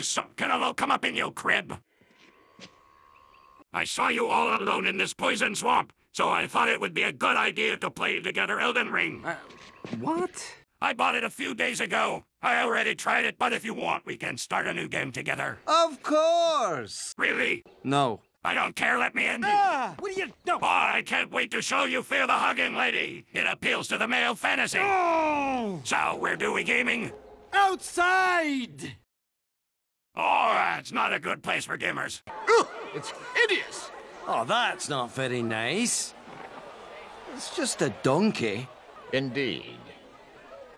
Some kind of will come up in your crib? I saw you all alone in this poison swamp, so I thought it would be a good idea to play together Elden Ring. Uh, what? I bought it a few days ago. I already tried it, but if you want, we can start a new game together. Of course! Really? No. I don't care, let me in. Ah! What do you know? Boy, I can't wait to show you Fia the Hugging Lady. It appeals to the male fantasy. Oh! So, where do we gaming? Outside! That's not a good place for gamers. Ugh, it's hideous! Oh, that's not very nice. It's just a donkey. Indeed.